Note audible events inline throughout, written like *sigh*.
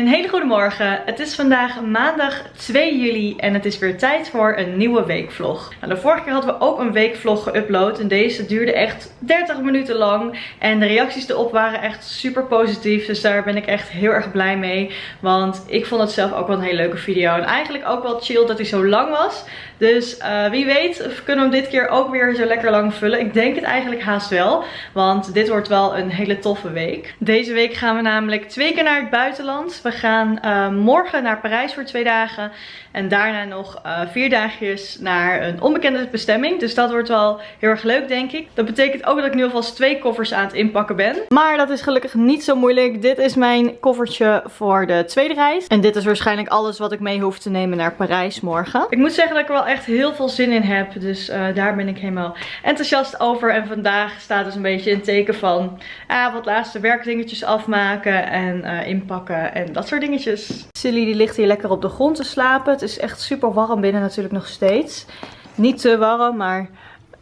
Een hele goede morgen. Het is vandaag maandag 2 juli en het is weer tijd voor een nieuwe weekvlog. Nou, de vorige keer hadden we ook een weekvlog geüpload en deze duurde echt 30 minuten lang. En de reacties erop waren echt super positief, dus daar ben ik echt heel erg blij mee. Want ik vond het zelf ook wel een hele leuke video en eigenlijk ook wel chill dat hij zo lang was. Dus uh, wie weet kunnen we hem dit keer ook weer zo lekker lang vullen. Ik denk het eigenlijk haast wel, want dit wordt wel een hele toffe week. Deze week gaan we namelijk twee keer naar het buitenland. We gaan uh, morgen naar Parijs voor twee dagen. En daarna nog uh, vier dagjes naar een onbekende bestemming. Dus dat wordt wel heel erg leuk denk ik. Dat betekent ook dat ik nu alvast twee koffers aan het inpakken ben. Maar dat is gelukkig niet zo moeilijk. Dit is mijn koffertje voor de tweede reis. En dit is waarschijnlijk alles wat ik mee hoef te nemen naar Parijs morgen. Ik moet zeggen dat ik er wel echt heel veel zin in heb. Dus uh, daar ben ik helemaal enthousiast over. En vandaag staat dus een beetje een teken van ah, wat laatste werkdingetjes afmaken en uh, inpakken en dat soort dingetjes. Silly die ligt hier lekker op de grond te slapen. Het is echt super warm binnen natuurlijk nog steeds. Niet te warm, maar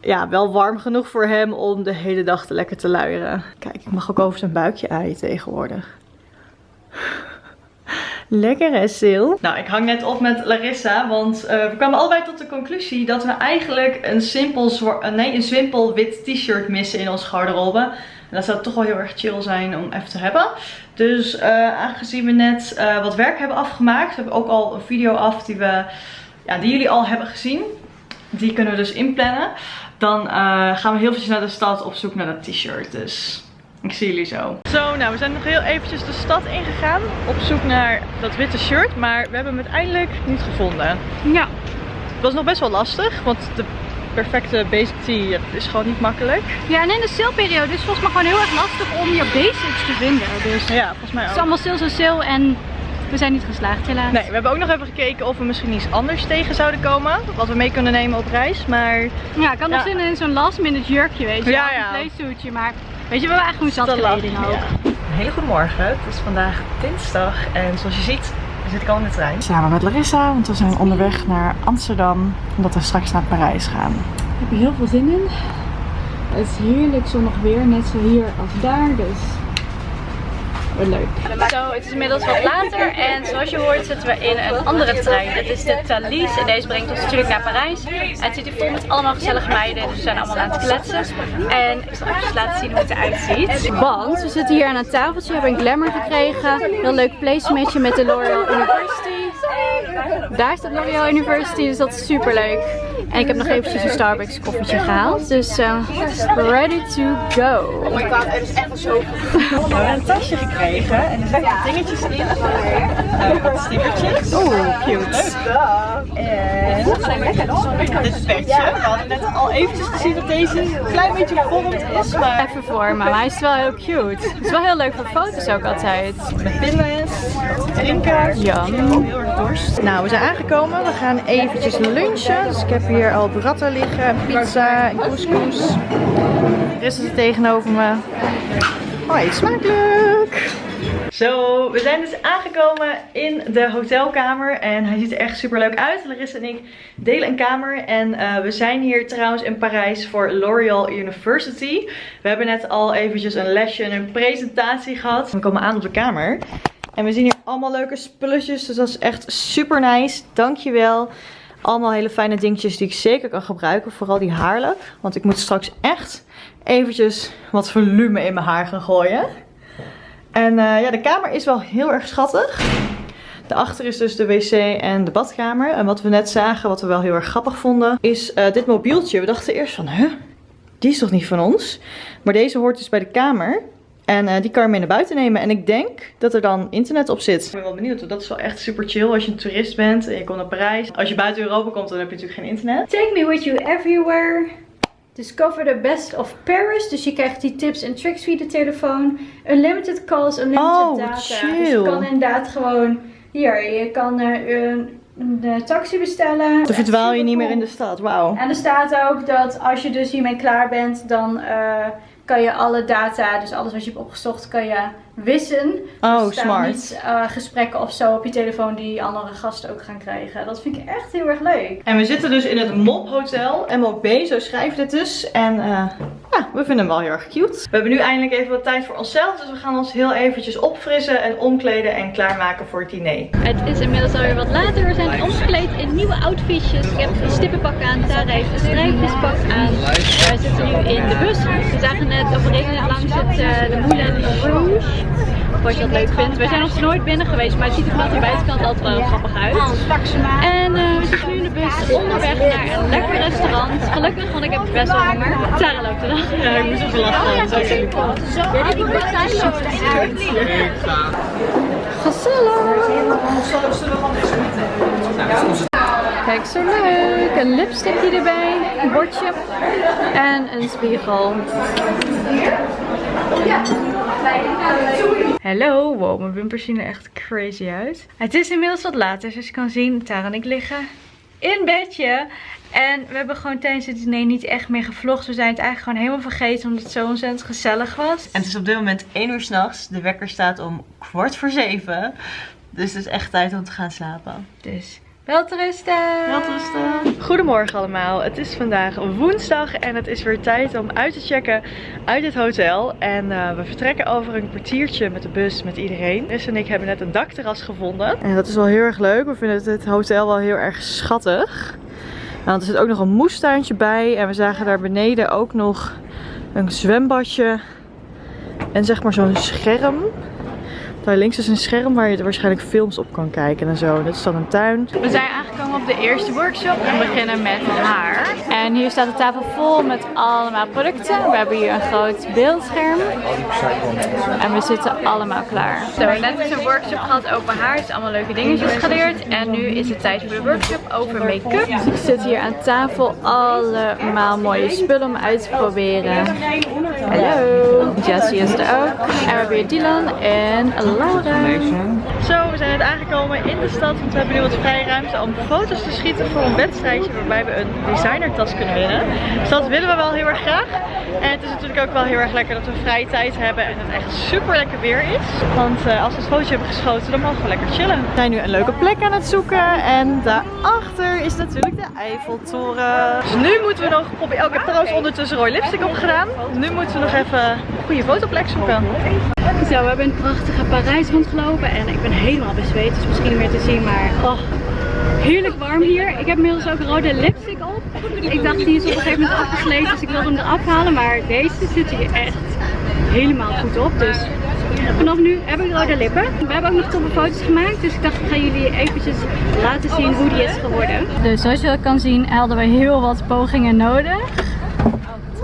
ja, wel warm genoeg voor hem om de hele dag te lekker te luieren. Kijk, ik mag ook over zijn buikje aaien tegenwoordig. Lekker hè, Sil? Nou, ik hang net op met Larissa, want uh, we kwamen allebei tot de conclusie dat we eigenlijk een simpel, nee, een simpel wit t-shirt missen in ons garderobe. En dat zou toch wel heel erg chill zijn om even te hebben. Dus uh, aangezien we net uh, wat werk hebben afgemaakt, we hebben ook al een video af die, we, ja, die jullie al hebben gezien. Die kunnen we dus inplannen. Dan gaan we heel veel naar de stad op zoek naar dat t-shirt. Dus ik zie jullie zo. Zo, nou we zijn nog heel eventjes de stad ingegaan op zoek naar dat witte shirt. Maar we hebben hem uiteindelijk niet gevonden. Ja. Het was nog best wel lastig, want de perfecte basic tee is gewoon niet makkelijk. Ja, en in de sale-periode is het volgens mij gewoon heel erg lastig om je basics te vinden. Dus ja, volgens mij ook. Het is allemaal sales en sale en we zijn niet geslaagd helaas. Nee, we hebben ook nog even gekeken of we misschien iets anders tegen zouden komen. Wat we mee kunnen nemen op reis, maar... Ja, ik had nog zin in zo'n last minute jurkje, weet je. Ja, ja. Een playsuitje, maar Weet je, we eigenlijk gewoon zat kleding ook. Hele goede morgen. Het is vandaag dinsdag en zoals je ziet zit ik al in de trein. Samen met Larissa, want we zijn onderweg naar Amsterdam. Omdat we straks naar Parijs gaan. Ik heb er heel veel zin in. Het is heerlijk zonnig weer, net zo hier als daar. Dus leuk. Zo, het is inmiddels wat later en zoals je hoort zitten we in een andere trein. Dit is de Thalys en deze brengt ons natuurlijk naar Parijs. En het zit hier vol met allemaal gezellige meiden, dus we zijn allemaal aan het kletsen. En ik zal even laten zien hoe het eruit ziet. Want we zitten hier aan een tafeltje, we hebben een glamour gekregen. Heel leuk placemateje met de L'Oreal University. Daar staat L'Oreal University, dus dat is super leuk. En ik heb nog eventjes een Starbucks koffietje gehaald. Dus uh, ready to go. Oh my god, er is echt zo. *laughs* We hebben een tasje gekregen en er zitten dingetjes in. Uh, wat stickertjes. Oeh, cute. En dit petje. We hadden net al eventjes gezien dat deze een klein beetje gevormd is. Maar... Even vormen, maar hij is wel heel cute. Het is wel heel leuk voor foto's ook altijd. Met pinles, drinken. Ja. Heel erg dorst. Nou, we zijn aangekomen. We gaan eventjes lunchen. Dus ik heb hier al burrata liggen, pizza en couscous. Rest is tegenover me. Hoi, smakelijk! Zo, we zijn dus aangekomen in de hotelkamer en hij ziet er echt super leuk uit. Larissa en ik delen een kamer en uh, we zijn hier trouwens in Parijs voor L'Oreal University. We hebben net al eventjes een lesje en een presentatie gehad. We komen aan op de kamer en we zien hier allemaal leuke spulletjes, dus dat is echt super nice. Dankjewel. Allemaal hele fijne dingetjes die ik zeker kan gebruiken. Vooral die haarlak. Want ik moet straks echt eventjes wat volume in mijn haar gaan gooien. En uh, ja, de kamer is wel heel erg schattig. Daarachter is dus de wc en de badkamer. En wat we net zagen, wat we wel heel erg grappig vonden, is uh, dit mobieltje. We dachten eerst van, huh, die is toch niet van ons? Maar deze hoort dus bij de kamer. En uh, die kan je mee naar buiten nemen. En ik denk dat er dan internet op zit. Ik ben wel benieuwd, want dat is wel echt super chill als je een toerist bent en je komt naar Parijs. Als je buiten Europa komt, dan heb je natuurlijk geen internet. Take me with you everywhere. Discover the best of Paris. Dus je krijgt die tips en tricks via de telefoon. Unlimited calls, unlimited oh, data. Chill. Dus je kan inderdaad gewoon... Hier, je kan uh, een, een taxi bestellen. Dan verdwaal je niet meer in de stad, wauw. En er staat ook dat als je dus hiermee klaar bent, dan... Uh, kan je alle data, dus alles wat je hebt opgezocht, kan je wissen. Oh, dus smart. Niet uh, gesprekken of zo op je telefoon die andere gasten ook gaan krijgen. Dat vind ik echt heel erg leuk. En we zitten dus in het MOB Hotel, MOB, zo schrijf je het dus. En uh, ja, we vinden hem wel heel erg cute. We hebben nu eindelijk even wat tijd voor onszelf. Dus we gaan ons heel eventjes opfrissen en omkleden en klaarmaken voor het diner. Het is inmiddels alweer wat later. We zijn omgekleed in nieuwe outfitjes. Ik heb een stippenpak aan. Tara heeft een strijpjespak aan. We zitten nu in de bus. We zagen net, we reden net langs het, uh, de Moulin Rouge. Of wat je dat leuk vindt. We zijn nog nooit binnen geweest, maar het ziet er vanaf de buitenkant altijd wel grappig uit. En uh, we zitten nu in de bus onderweg naar een lekker restaurant. Gelukkig, want ik heb best wel honger. Tara loopt er dan. Ja, ik moest even lachen. Ja, die Gezellig! Kijk, zo leuk. Een lipstickje erbij, een bordje en een spiegel. Hallo, wow, mijn wimpers zien er echt crazy uit. Het is inmiddels wat later, zoals je kan zien. Tara en ik liggen in bedje. En we hebben gewoon tijdens het diner niet echt meer gevlogd. We zijn het eigenlijk gewoon helemaal vergeten omdat het zo ontzettend gezellig was. En het is op dit moment 1 uur s'nachts. De wekker staat om kwart voor 7. Dus het is echt tijd om te gaan slapen. Dus Welterusten! Welterusten! Goedemorgen allemaal. Het is vandaag woensdag en het is weer tijd om uit te checken uit het hotel. En uh, we vertrekken over een kwartiertje met de bus met iedereen. Chris en ik hebben net een dakterras gevonden. En dat is wel heel erg leuk. We vinden het hotel wel heel erg schattig. Want er zit ook nog een moestuintje bij. En we zagen daar beneden ook nog een zwembadje. En zeg maar zo'n scherm. Daar links is een scherm waar je waarschijnlijk films op kan kijken en zo. Dit is dan een tuin. We zijn aangekomen op de eerste workshop. We beginnen met haar. En hier staat de tafel vol met allemaal producten. We hebben hier een groot beeldscherm. En we zitten allemaal klaar. Zo, we hebben net een workshop gehad over haar. Dus allemaal leuke dingetjes geleerd. En nu is het tijd voor de workshop over make-up. Dus ik zit hier aan tafel allemaal mooie spullen om uit te proberen. Hallo. Jessie is er ook. En we hebben hier Dylan en Laura. Zo, we zijn net aangekomen in de stad. Want we hebben nu wat vrije ruimte om foto's te schieten voor een wedstrijdje waarbij we een designertas kunnen winnen. Dus dat willen we wel heel erg graag. En het is natuurlijk ook wel heel erg lekker dat we vrije tijd hebben en het echt super lekker weer is. Want uh, als we het fotootje hebben geschoten, dan mogen we lekker chillen. We zijn nu een leuke plek aan het zoeken. En daarachter is natuurlijk de Eiffeltoren. Dus nu moeten we nog. Oh, ik heb trouwens ondertussen rode lipstick opgedaan. Nu moeten we nog even een goede fotoplek zoeken. Zo, we hebben een prachtige Parijs rondgelopen en ik ben helemaal bezweet, dus misschien meer te zien, maar oh, heerlijk warm hier. Ik heb inmiddels ook rode lipstick op. Ik dacht die is op een gegeven moment afgesleten, dus ik wilde hem eraf halen, maar deze zit hier echt helemaal goed op. Dus vanaf nu heb ik rode lippen. We hebben ook nog toffe foto's gemaakt, dus ik dacht ik ga jullie eventjes laten zien hoe die is geworden. Dus zoals je kan zien hadden we heel wat pogingen nodig.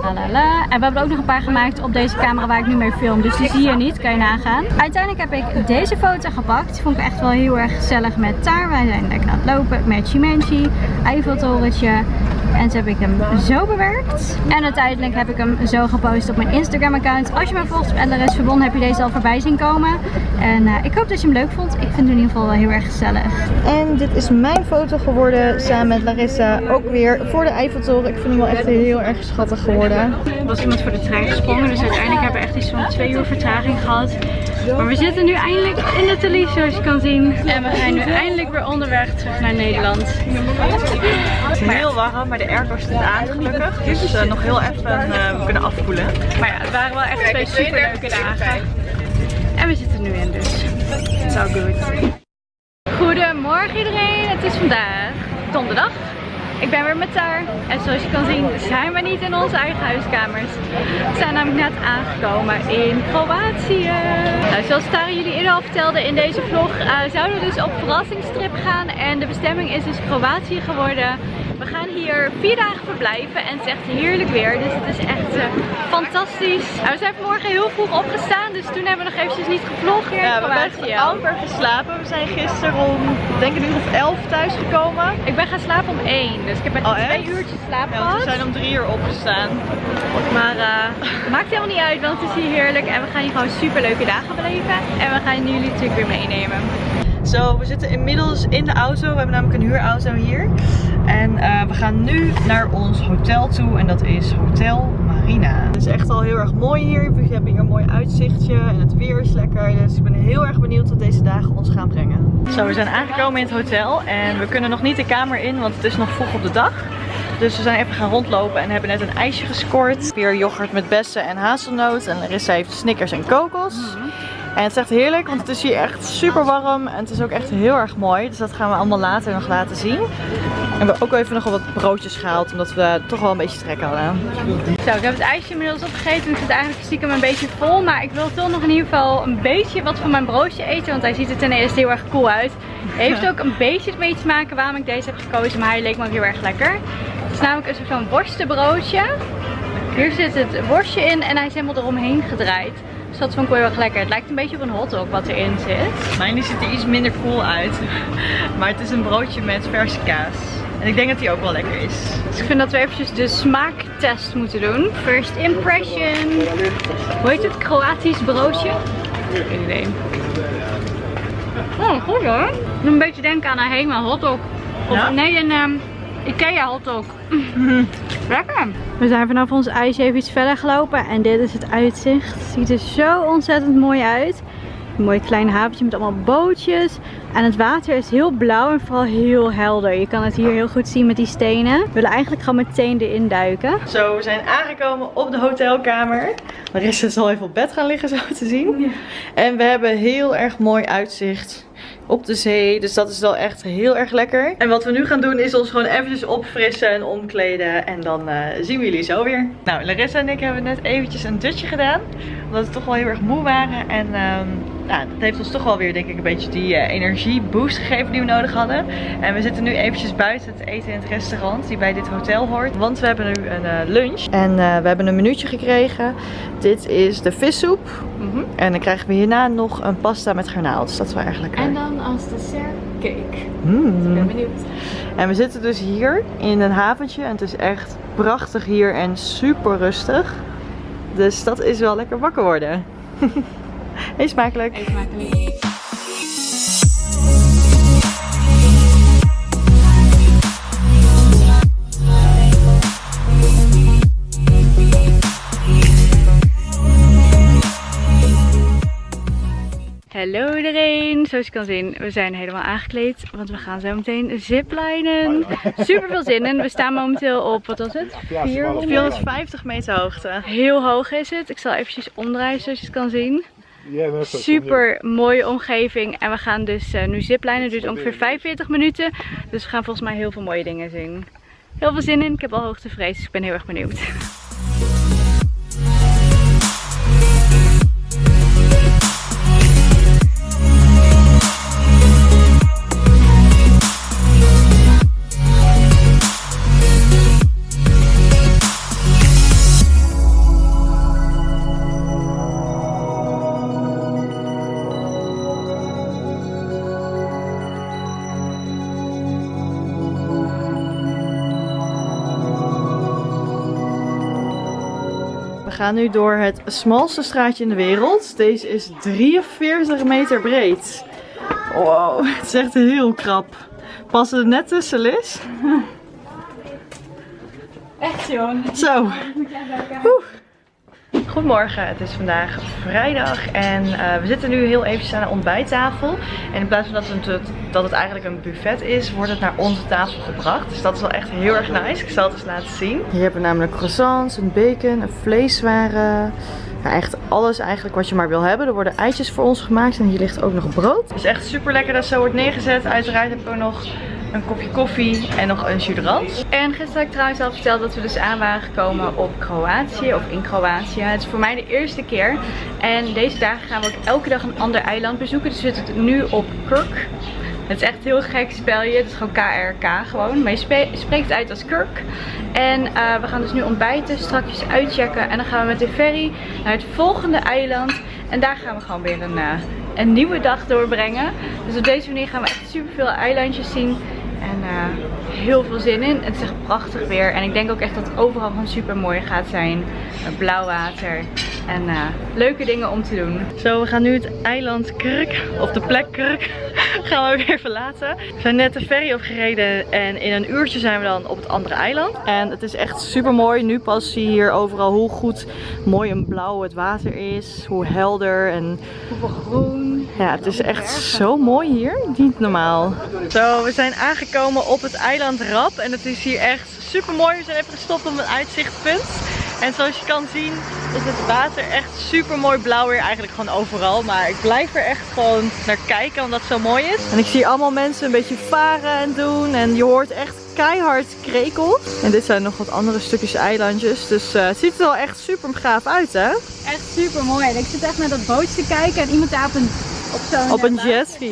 En we hebben ook nog een paar gemaakt op deze camera waar ik nu mee film. Dus die zie je niet, kan je nagaan. Uiteindelijk heb ik deze foto gepakt. Die vond ik echt wel heel erg gezellig met Taar. Wij zijn lekker aan het lopen met Chimenchi. Eiffeltorentje. En zo heb ik hem zo bewerkt. En uiteindelijk heb ik hem zo gepost op mijn Instagram account. Als je mij volgt op LRS Verbonden heb je deze al voorbij zien komen. En uh, ik hoop dat je hem leuk vond. Ik vind hem in ieder geval wel heel erg gezellig. En dit is mijn foto geworden samen met Larissa. Ook weer voor de Eiffeltoren. Ik vind hem wel echt heel erg schattig geworden. Er was iemand voor de trein gesprongen. Dus uiteindelijk hebben we echt iets van twee uur vertraging gehad. Maar we zitten nu eindelijk in de Thalys zoals je kan zien. En we zijn nu eindelijk weer onderweg terug naar Nederland. Het is heel warm, maar de airco staat aan gelukkig. Dus uh, nog heel even uh, kunnen afkoelen. Maar ja, het waren wel echt twee super leuke dagen. En we zitten nu in dus. It's all good. Goedemorgen iedereen, het is vandaag donderdag. Ik ben weer met Taar en zoals je kan zien zijn we niet in onze eigen huiskamers. We zijn namelijk net aangekomen in Kroatië. Nou, zoals Taar jullie eerder al vertelde in deze vlog uh, zouden we dus op verrassingstrip gaan. En de bestemming is dus Kroatië geworden. We gaan hier vier dagen verblijven en het is echt heerlijk weer. Dus het is echt uh, fantastisch. Nou, we zijn vanmorgen heel vroeg opgestaan, dus toen hebben we nog eventjes niet gevlogd ja. We hebben amper geslapen. We zijn gisteren om, denk ik, een uur of elf thuis gekomen. Ik ben gaan slapen om één, dus ik heb echt oh, twee uurtjes slaap ja, gehad. we zijn om drie uur opgestaan. Maar uh, *laughs* maakt helemaal niet uit, want het is hier heerlijk en we gaan hier gewoon super leuke dagen beleven. En we gaan jullie natuurlijk weer meenemen. Zo, we zitten inmiddels in de auto. We hebben namelijk een huurauto hier. En eh, we gaan nu naar ons hotel toe en dat is Hotel Marina. Het is echt al heel erg mooi hier. We hebben hier een mooi uitzichtje en het weer is lekker. Dus ik ben heel erg benieuwd wat deze dagen ons gaan brengen. Zo, we zijn aangekomen in het hotel en we kunnen nog niet de kamer in, want het is nog vroeg op de dag. Dus we zijn even gaan rondlopen en hebben net een ijsje gescoord. Weer yoghurt met bessen en hazelnoot. En Larissa heeft snickers en kokos. En het is echt heerlijk, want het is hier echt super warm. En het is ook echt heel erg mooi. Dus dat gaan we allemaal later nog laten zien. En we hebben ook even nog wat broodjes gehaald, omdat we toch wel een beetje trek hadden. Zo, ik heb het ijsje inmiddels opgegeten. Ik zit eigenlijk stiekem een beetje vol. Maar ik wil toch nog in ieder geval een beetje wat van mijn broodje eten. Want hij ziet er ten eerste heel erg cool uit. Heeft ook een beetje mee te maken waarom ik deze heb gekozen. Maar hij leek me ook heel erg lekker. Het is namelijk een soort van worstenbroodje. Hier zit het worstje in en hij is helemaal eromheen gedraaid. Dus dat vond ik wel heel erg lekker. Het lijkt een beetje op een hotdog wat erin zit. Mijn die ziet er iets minder cool uit. *laughs* Maar het is een broodje met verse kaas. En ik denk dat die ook wel lekker is. Dus ik vind dat we eventjes de smaaktest moeten doen. First impression. Hoe heet het? Kroatisch broodje? Geen idee. Oh, goed hoor. Een beetje denken aan een Hema hotdog. Of Ja? nee, een ehm, Ikea hotdog. *laughs* Lekker. We zijn vanaf ons ijs even iets verder gelopen en dit is het uitzicht. Het ziet er zo ontzettend mooi uit. Een mooi klein haventje met allemaal bootjes. En het water is heel blauw en vooral heel helder. Je kan het hier heel goed zien met die stenen. We willen eigenlijk gewoon meteen erin duiken. Zo, we zijn aangekomen op de hotelkamer. Marissa zal even op bed gaan liggen, zo te zien. En we hebben heel erg mooi uitzicht op de zee. Dus dat is wel echt heel erg lekker. En wat we nu gaan doen is ons gewoon eventjes opfrissen en omkleden. En dan eh, zien we jullie zo weer. Nou, Larissa en ik hebben net eventjes een dutje gedaan. Omdat we toch wel heel erg moe waren. En ehm, nou, dat heeft ons toch wel weer denk ik een beetje die eh, energieboost gegeven die we nodig hadden. En we zitten nu eventjes buiten het eten in het restaurant die bij dit hotel hoort. Want we hebben nu een eh, lunch. En we hebben een minuutje gekregen. Dit is de vissoep. En dan krijgen we hierna nog een pasta met garnaal. Dus dat is wel erg lekker. En dan als dessert cake. Mm. ben benieuwd. En we zitten dus hier in een haventje. En het is echt prachtig hier en super rustig. Dus dat is wel lekker wakker worden. *laughs* Hey, smakelijk. Eet smakelijk. Hallo iedereen, zoals je kan zien, we zijn helemaal aangekleed, want we gaan zo meteen ziplinen. Super veel zin in. We staan momenteel op, wat was het? 400? 450 meter hoogte. Heel hoog is het. Ik zal eventjes omdraaien zoals je het kan zien. Super mooie omgeving. En we gaan dus eh, nu ziplijnen. Het duurt ongeveer 45 minuten. Dus we gaan volgens mij heel veel mooie dingen zien. Heel veel zin in. Ik heb al hoogtevrees, dus ik ben heel erg benieuwd. Gaan nu door het smalste straatje in de wereld. Deze is 43 meter breed. Wow, *laughs* het is echt heel krap. Passen er net tussen, Liz? Echt joh. Zo. Oeh. Goedemorgen, het is vandaag vrijdag en eh, we zitten nu heel eventjes aan de ontbijttafel. En in plaats van dat het, dat het eigenlijk een buffet is, wordt het naar onze tafel gebracht. Dus dat is wel echt heel erg nice. Ik zal het eens laten zien. Hier hebben we namelijk croissants, een bacon, een vleeswaren. Ja, echt alles eigenlijk wat je maar wil hebben. Er worden eitjes voor ons gemaakt en hier ligt ook nog brood. Het is echt super lekker dat het zo wordt neergezet. Uiteraard heb ik ook nog een kopje koffie en nog een jus d'orange. En gisteren had ik trouwens al verteld dat we dus aan waren gekomen op Kroatië of in Kroatië. Het is voor mij de eerste keer. En deze dagen gaan we ook elke dag een ander eiland bezoeken. Dus we zitten nu op Kirk. Het is echt heel gek spelje. Het is gewoon KRK gewoon. Maar je spreekt uit als Kirk. En eh, we gaan dus nu ontbijten, strakjes uitchecken. En dan gaan we met de ferry naar het volgende eiland. En daar gaan we gewoon weer een, eh, een nieuwe dag doorbrengen. Dus op deze manier gaan we echt super veel eilandjes zien. En uh, heel veel zin in. Het is echt prachtig weer. En ik denk ook echt dat het overal gewoon super mooi gaat zijn. Blauw water. En uh, leuke dingen om te doen. Zo, we gaan nu het eiland Krk, of de plek Krk, *laughs* gaan we weer verlaten. We zijn net de ferry opgereden en in een uurtje zijn we dan op het andere eiland. En het is echt super mooi. Nu pas zie je hier overal hoe goed mooi en blauw het water is. Hoe helder en hoeveel groen. Ja, het is echt zo mooi hier. Niet normaal. Zo, we zijn aangekomen op het eiland Rap. En het is hier echt super mooi. We zijn even gestopt op een uitzichtpunt. En zoals je kan zien is het water echt super mooi blauw weer eigenlijk gewoon overal. Maar ik blijf er echt gewoon naar kijken omdat het zo mooi is. En ik zie allemaal mensen een beetje varen en doen. En je hoort echt keihard krekel. En dit zijn nog wat andere stukjes eilandjes. Dus uh, het ziet er wel echt super gaaf uit hè? Echt super mooi. En ik zit echt naar dat bootje te kijken en iemand daar op een, op zo'n op een jetski.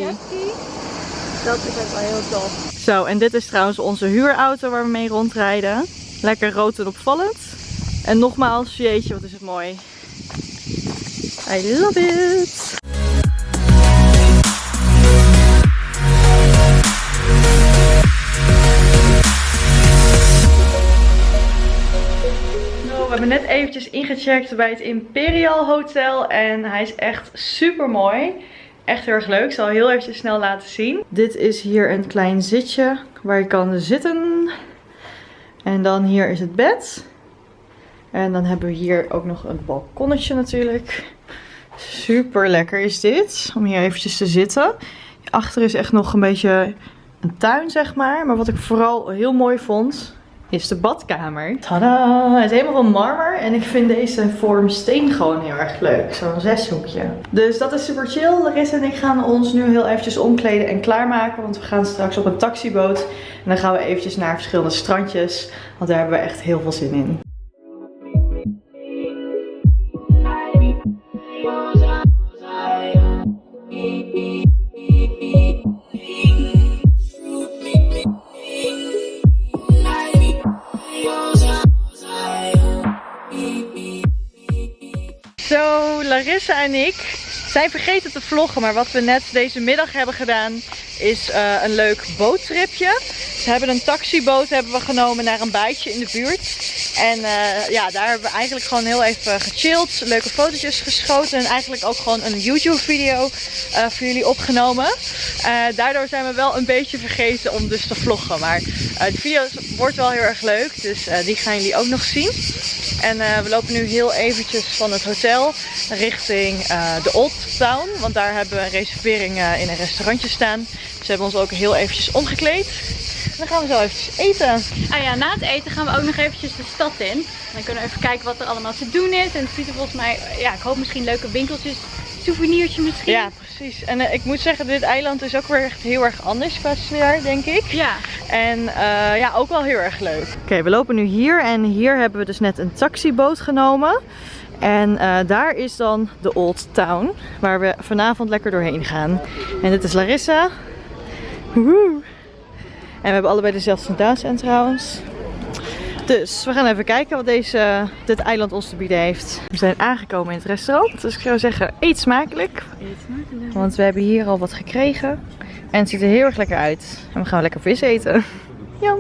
Dat is ook wel heel tof. Zo, en dit is trouwens onze huurauto waar we mee rondrijden. Lekker rood en opvallend. En nogmaals, jeetje, wat is het mooi. I love it! Nou, we hebben net eventjes ingecheckt bij het Imperial Hotel en hij is echt super mooi. Echt heel erg leuk. Ik zal heel even snel laten zien. Dit is hier een klein zitje waar je kan zitten. En dan hier is het bed. En dan hebben we hier ook nog een balkonnetje natuurlijk. Super lekker is dit. Om hier eventjes te zitten. Achter is echt nog een beetje een tuin zeg maar. Maar wat ik vooral heel mooi vond is de badkamer. Tada! Het is helemaal van marmer. En ik vind deze vorm steen gewoon heel erg leuk. Zo'n zeshoekje. Dus dat is super chill. Larissa en ik gaan ons nu heel eventjes omkleden en klaarmaken. Want we gaan straks op een taxiboot. En dan gaan we eventjes naar verschillende strandjes. Want daar hebben we echt heel veel zin in. Zijn vergeten te vloggen. Maar wat we net deze middag hebben gedaan is uh, een leuk boottripje. Ze hebben een taxiboot hebben we genomen naar een bijtje in de buurt. En uh, ja, daar hebben we eigenlijk gewoon heel even gechilled. Leuke fotootjes geschoten. En eigenlijk ook gewoon een YouTube video uh, voor jullie opgenomen. daardoor zijn we wel een beetje vergeten om dus te vloggen. Maar de video wordt wel heel erg leuk. Dus die gaan jullie ook nog zien. En we lopen nu heel eventjes van het hotel richting de Old Town. Want daar hebben we een reservering in een restaurantje staan. Ze hebben ons ook heel eventjes omgekleed. Dan gaan we zo eventjes eten. Ah ja, na het eten gaan we ook nog eventjes de stad in. Dan kunnen we even kijken wat er allemaal te doen is. En het ziet er volgens mij, ja, ik hoop misschien leuke winkeltjes. Souvenirtje misschien. Ja, precies. En uh, ik moet zeggen, dit eiland is ook weer echt heel erg anders qua sfeer, denk ik. Ja. En uh, ja, ook wel heel erg leuk. Oké, okay, we lopen nu hier en hier hebben we dus net een taxiboot genomen. En uh, daar is dan de Old Town, waar we vanavond lekker doorheen gaan. En dit is Larissa. Woehoe. En we hebben allebei dezelfde sandalen aan trouwens. Dus we gaan even kijken wat deze, dit eiland ons te bieden heeft. We zijn aangekomen in het restaurant. Dus ik zou zeggen, eet smakelijk. Eet smakelijk. Want we hebben hier al wat gekregen. En het ziet er heel erg lekker uit. En we gaan lekker vis eten. Jam!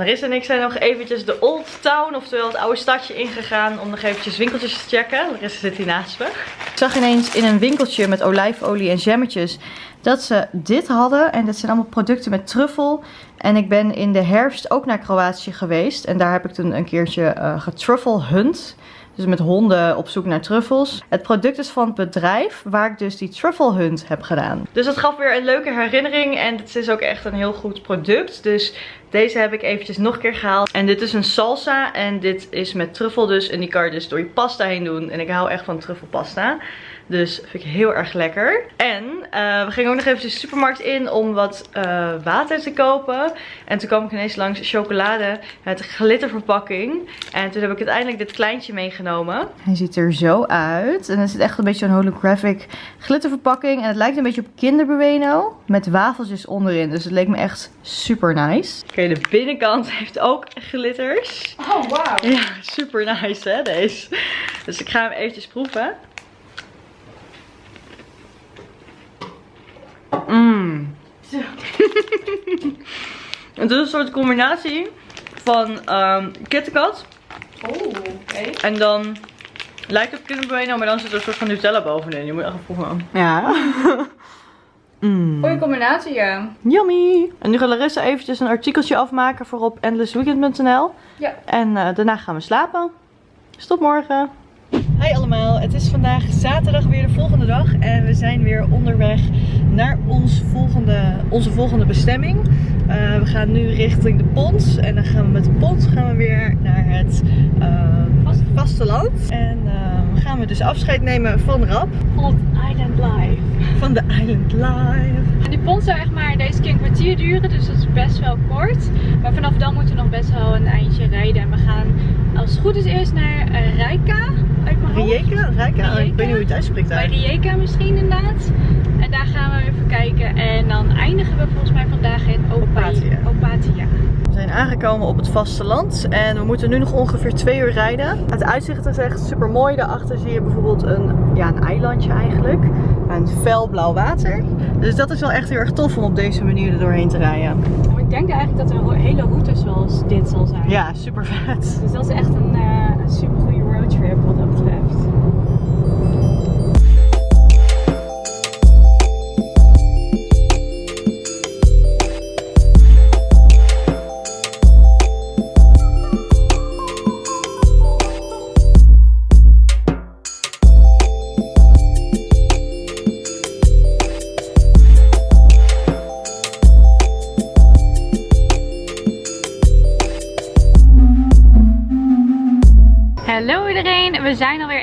Marissa en ik zijn nog eventjes de Old Town, oftewel het oude stadje ingegaan om nog eventjes winkeltjes te checken. Larissa zit hier naast me. Ik zag ineens in een winkeltje met olijfolie en jammetjes dat ze dit hadden. En dat zijn allemaal producten met truffel. En ik ben in de herfst ook naar Kroatië geweest. En daar heb ik toen een keertje uh, getruffel hunt. Dus met honden op zoek naar truffels. Het product is van het bedrijf waar ik dus die truffle hunt heb gedaan. Dus dat gaf weer een leuke herinnering. En het is ook echt een heel goed product. Dus deze heb ik eventjes nog een keer gehaald. En dit is een salsa. En dit is met truffel dus. En die kan je dus door je pasta heen doen. En ik hou echt van truffelpasta. Dus vind ik heel erg lekker. En uh, we gingen ook nog even de supermarkt in om wat uh, water te kopen. En toen kwam ik ineens langs chocolade met glitterverpakking. En toen heb ik uiteindelijk dit kleintje meegenomen. Hij ziet er zo uit. En het is echt een beetje een holographic glitterverpakking. En het lijkt een beetje op Kinder Bueno. Met wafeltjes onderin. Dus het leek me echt super nice. Oké, de binnenkant heeft ook glitters. Oh, wow. Ja, super nice hè, deze. Dus ik ga hem eventjes proeven. Mmm. *laughs* het is een soort combinatie van um, KitKat. Oh, oké. En dan lijkt het op Kinder Bueno, maar dan zit er een soort van Nutella bovenin. Je moet echt proeven. Ja. *laughs* mm. Goeie combinatie, ja. Yummy! En nu gaat Larissa eventjes een artikeltje afmaken voor op endlessweekend.nl. Ja. En eh, daarna gaan we slapen. Dus tot morgen. Hi allemaal, het is vandaag zaterdag weer de volgende dag. En we zijn weer onderweg naar ons volgende, onze volgende bestemming. Eh, we gaan nu richting de Pons. En dan gaan we met de Pons gaan we weer naar het uh, vasteland. En uh, gaan we dus afscheid nemen van Rap. Van Island Live. Van de Island Live. En die pont zou echt maar deze keer een kwartier duren, dus dat is best wel kort. Maar vanaf dan moeten we nog best wel een eindje rijden. En we gaan als het goed is eerst naar uh, Rijka. Uit mijn Rijeka? Rijka? Ik weet niet hoe je het uitspreekt daar. Bij Rijeka misschien inderdaad. En daar gaan we even kijken. En dan eindigen we volgens mij vandaag in Opatia. Opatia. We zijn aangekomen op het vasteland en we moeten nu nog ongeveer twee uur rijden. Het uitzicht is echt super mooi. Daarachter zie je bijvoorbeeld een, ja, een eilandje eigenlijk. Een fel blauw water. Dus dat is wel echt heel erg tof om op deze manier er doorheen te rijden. Ik denk eigenlijk dat er een hele route zoals dit zal zijn. Ja, super vet. Dus dat is echt een, uh, een super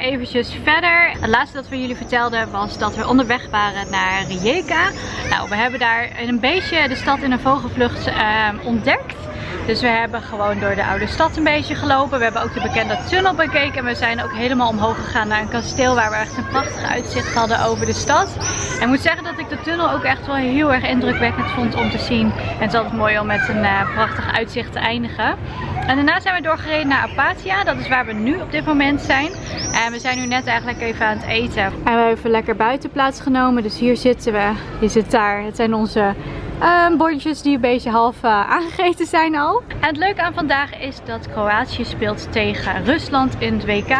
eventjes verder. Het laatste dat we jullie vertelden was dat we onderweg waren naar Rijeka. Nou, we hebben daar een beetje de stad in een vogelvlucht uh, ontdekt. Dus we hebben gewoon door de oude stad een beetje gelopen. We hebben ook de bekende tunnel bekeken. En we zijn ook helemaal omhoog gegaan naar een kasteel waar we echt een prachtig uitzicht hadden over de stad. Ik moet zeggen dat ik de tunnel ook echt wel heel erg indrukwekkend vond om te zien. En het is altijd mooi om met een uh, prachtig uitzicht te eindigen. En daarna zijn we doorgereden naar Apatia. Dat is waar we nu op dit moment zijn. En we zijn nu net eigenlijk even aan het eten. En we hebben even lekker buiten plaatsgenomen. Dus hier zitten we. Je zit daar. Het zijn onze bordjes die een beetje half uh, aangegeten zijn al. En het leuke aan vandaag is dat Kroatië speelt tegen Rusland in het WK.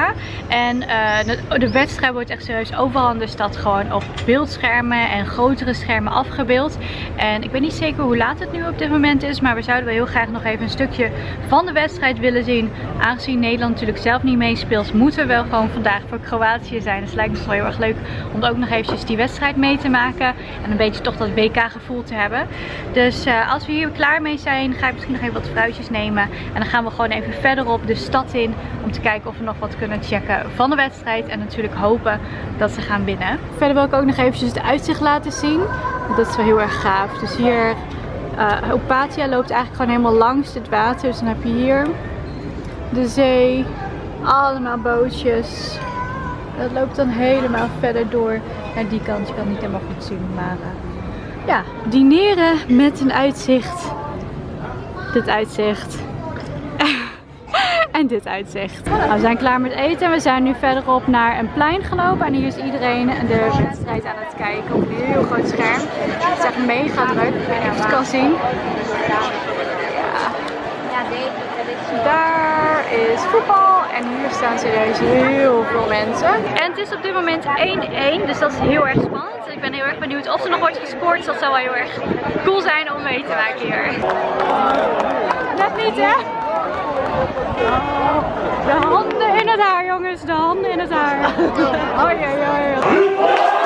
En de, de, wedstrijd wordt echt serieus overal in de stad gewoon op beeldschermen en grotere schermen afgebeeld. En ik weet niet zeker hoe laat het nu op dit moment is. Maar we zouden wel heel graag nog even een stukje van de wedstrijd willen zien. Aangezien Nederland natuurlijk zelf niet meespeelt, moeten we wel gewoon vandaag voor Kroatië zijn. Dus het lijkt me wel heel erg leuk om ook nog eventjes die wedstrijd mee te maken. En een beetje toch dat WK gevoel te hebben. Dus uh, als we hier klaar mee zijn, ga ik misschien nog even wat fruitjes nemen. En dan gaan we gewoon even verderop de stad in. Om te kijken of we nog wat kunnen checken van de wedstrijd. En natuurlijk hopen dat ze gaan winnen. Verder wil ik ook nog eventjes het uitzicht laten zien. Dat is wel heel erg gaaf. Dus hier, uh, Opatia loopt eigenlijk gewoon helemaal langs het water. Dus dan heb je hier de zee. Allemaal bootjes. Dat loopt dan helemaal verder door naar die kant. Je kan het niet helemaal goed zien, maar... Uh, ja, dineren met een uitzicht. Dit uitzicht. *laughs* en dit uitzicht. Nou, we zijn klaar met eten. We zijn nu verderop naar een plein gelopen. En hier is iedereen de wedstrijd aan het kijken op een heel groot scherm. Het is echt mega druk. Ik weet niet of je het kan zien. Ja. Daar is voetbal. En hier staan serieus heel veel mensen. En het is op dit moment 1-1. Dus dat is heel erg spannend. Ik ben heel erg benieuwd of er nog wordt gescoord. Dus dat zou wel heel erg cool zijn om mee te maken hier. Net niet hè? De handen in het haar jongens. De handen in het haar. *laughs* Hoi hoi hoi.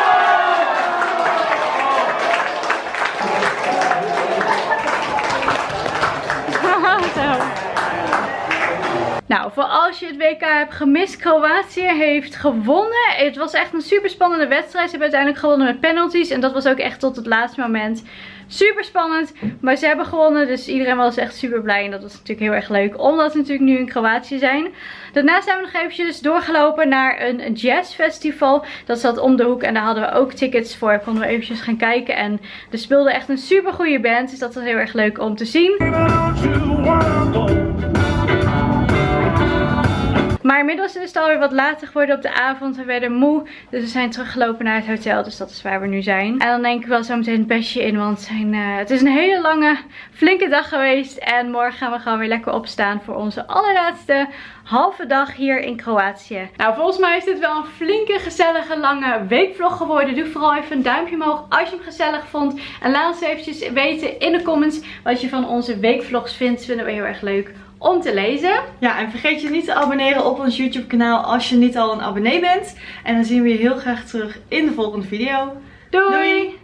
Nou, voor als je het WK hebt gemist, Kroatië heeft gewonnen. Het was echt een super spannende wedstrijd. Ze hebben uiteindelijk gewonnen met penalties. En dat was ook echt tot het laatste moment super spannend. Maar ze hebben gewonnen, dus iedereen was echt super blij. En dat was natuurlijk heel erg leuk, omdat we natuurlijk nu in Kroatië zijn. Daarna zijn we nog eventjes doorgelopen naar een jazzfestival. Dat zat om de hoek en daar hadden we ook tickets voor. Konden we eventjes gaan kijken. En er speelde echt een super goede band, dus dat was heel erg leuk om te zien. Maar inmiddels is het alweer wat later geworden op de avond. We werden moe. Dus we zijn teruggelopen naar het hotel. Dus dat is waar we nu zijn. En dan denk ik wel zo meteen het bestje in. Want zijn, eh, het is een hele lange, flinke dag geweest. En morgen gaan we gewoon weer lekker opstaan voor onze allerlaatste halve dag hier in Kroatië. Nou, volgens mij is dit wel een flinke, gezellige, lange weekvlog geworden. Doe vooral even een duimpje omhoog als je hem gezellig vond. En laat ons eventjes weten in de comments wat je van onze weekvlogs vindt. Vinden we heel erg leuk om te lezen. Ja, en vergeet je niet te abonneren op ons YouTube kanaal als je niet al een abonnee bent. En dan zien we je heel graag terug in de volgende video. Doei!